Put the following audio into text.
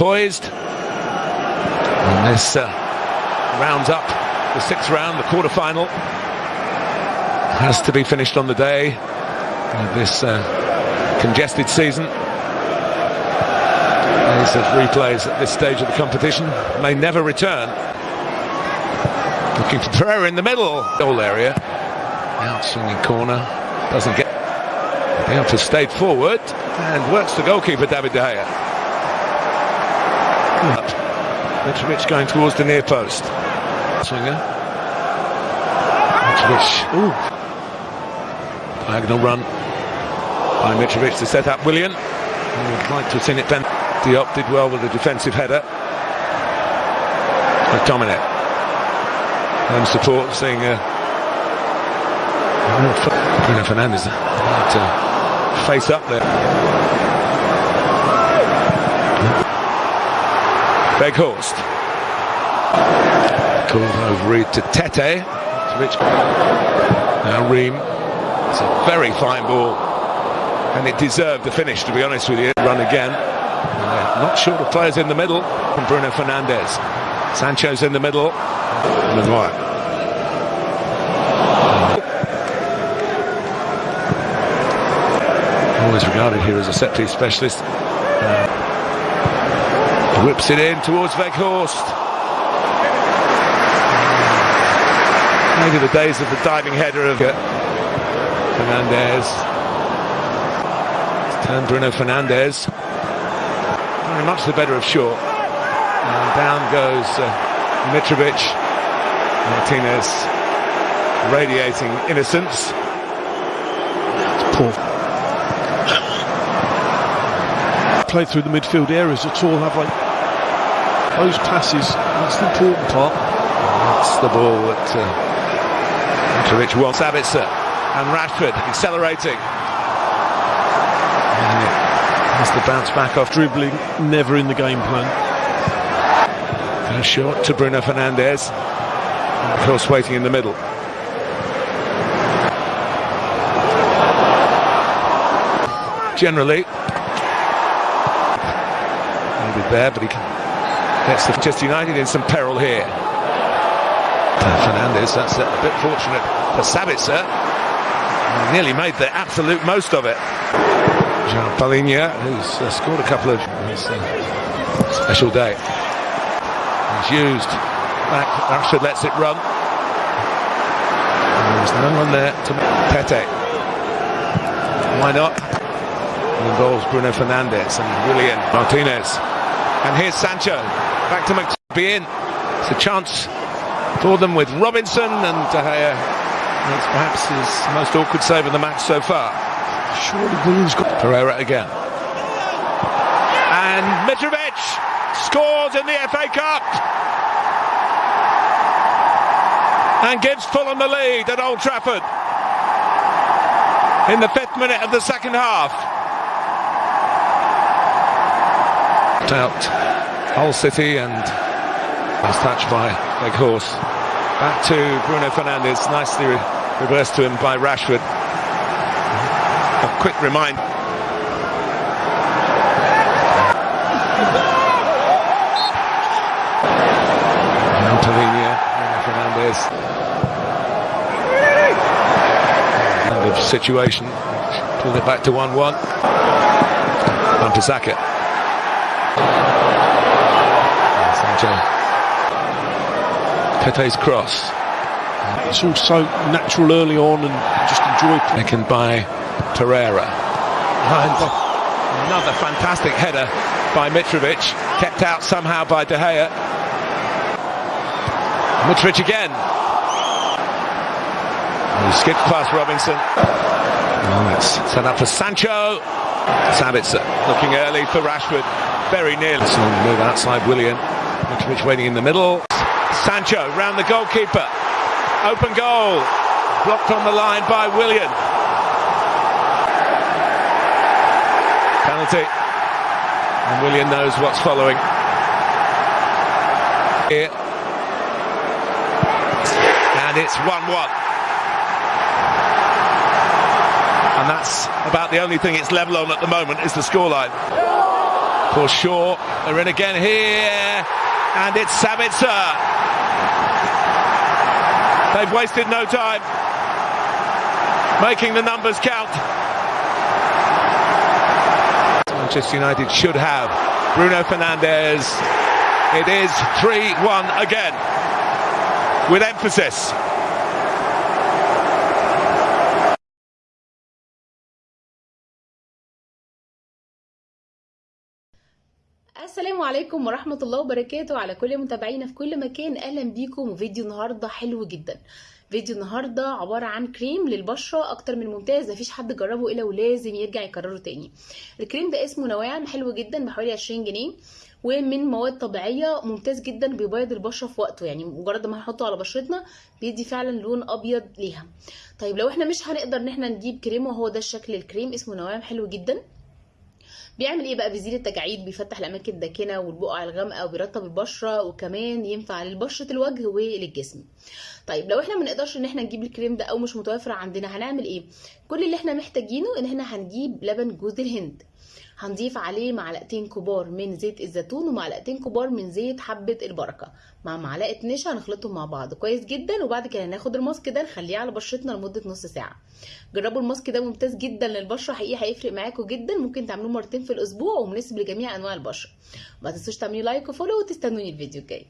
poised. And this uh, rounds up the sixth round, the quarter-final. Has to be finished on the day of this uh, congested season. These replays at this stage of the competition may never return. Looking for Pereira in the middle. Goal area. Out swinging corner. Doesn't get. The has stayed forward and works the goalkeeper David De Gea. Mitrovic going towards the near post. Swinger. Mitrovic. Ooh. Diagonal run by Mitrovic to set up Willian. would like to have seen it then. Diop did well with the defensive header. McTominay. And support seeing uh, Bruno Fernandes face up there. Weghorst. Call over Reed to Tete. Rich. Now Ream. It's a very fine ball. And it deserved the finish, to be honest with you. Run again. Not sure the players in the middle from Bruno Fernandes. Sancho's in the middle. Maguire. Always regarded here as a set piece specialist. Uh, whips it in towards Weghorst. Maybe the days of the diving header of Fernandes. Turn Bruno Fernandes. Very much the better of Shaw. And down goes uh, Mitrovic. Martinez radiating innocence. Poor. Play through the midfield areas at all, have like those passes. That's the important part. That's the ball that uh, Mitrovic wants. Sabitzer and Rashford accelerating. Has the bounce back off dribbling, never in the game plan. First shot to Bruno Fernandes. And of course, waiting in the middle. Generally, maybe there, but he gets the Manchester United in some peril here. Fernandes, that's a bit fortunate for Sabitzer. Nearly made the absolute most of it. João Palhinha, who's uh, scored a couple of his uh, special day. He's used. Back, Rashford lets it run. And there's no one there to Tete. Why not? Involves Bruno Fernandes and Julian Martinez. And here's Sancho. Back to McBean. It's a chance for them with Robinson and uh, De Gea. It's perhaps his most awkward save of the match so far. Surely Willian's got Pereira again. And Mitrovic scores in the FA Cup. And gives Fulham the lead at Old Trafford. In the fifth minute of the second half. Out Hull City and was touched by Weghorst. Back to Bruno Fernandes, nicely reversed to him by Rashford a quick remind. Palhinha, Fernandes. Kind of situation. Pulled it back to 1-1. On to Saka. Sancho. Tete's cross. It's all so natural early on and just enjoy playing. Taken by Pereira. And another fantastic header by Mitrovic, kept out somehow by De Gea. Mitrovic again. He skips past Robinson. Oh, it's set up for Sancho. Sabitzer looking early for Rashford. Very nearly. Long move outside Willian. Mitrovic waiting in the middle. Sancho round the goalkeeper. Open goal. Blocked on the line by Willian. penalty. And Willian knows what's following. Here. And it's 1-1. And that's about the only thing it's level on at the moment is the scoreline. for sure. They're in again here, and it's Sabitzer. They've wasted no time, making the numbers count. Manchester United should have Bruno Fernandes. It is 3-1 again, with emphasis. السلام عليكم ورحمة الله وبركاته على كل متابعينا في كل مكان. أهلا بيكم وفيديو النهاردة حلو جدا. فيديو النهاردة عبارة عن كريم للبشرة أكتر من ممتاز مفيش حد جربه إلا ولازم يرجع يكرره تاني. الكريم ده اسمه نواعم حلو جدا بحوالي 20 جنيه ومن مواد طبيعية ممتاز جدا بيبيض البشرة في وقته. يعني مجرد ما هنحطه على بشرتنا بيدي فعلا لون أبيض ليها. طيب لو إحنا مش هنقدر إن إحنا نجيب كريم وهو ده الشكل الكريم اسمه نواعم حلو جدا. بيعمل إيه بقى؟ بيزيل التجاعيد بيفتح الأماكن الداكنة والبقع الغامقة وبيرطب البشرة وكمان ينفع لبشرة الوجه وللجسم. طيب لو إحنا ما نقدرش إن إحنا نجيب الكريم ده أو مش متوفر عندنا هنعمل إيه؟ كل اللي إحنا محتاجينه إن إحنا هنجيب لبن جوز الهند. هنضيف عليه معلقتين كبار من زيت الزيتون ومعلقتين كبار من زيت حبة البركة. مع معلقة نشا هنخلطهم مع بعض. كويس جدا. وبعد كده هناخد الماسك ده نخليه على بشرتنا لمدة نص ساعة. جربوا الماسك ده ممتاز جدا للبشرة. حقيقي هيفرق معاكم جدا. ممكن تعملوه مرتين في الأسبوع ومناسب لجميع أنواع البشرة. ما تنسوش تعملوا لايك وفولو وتستنوني الفيديو الجاي.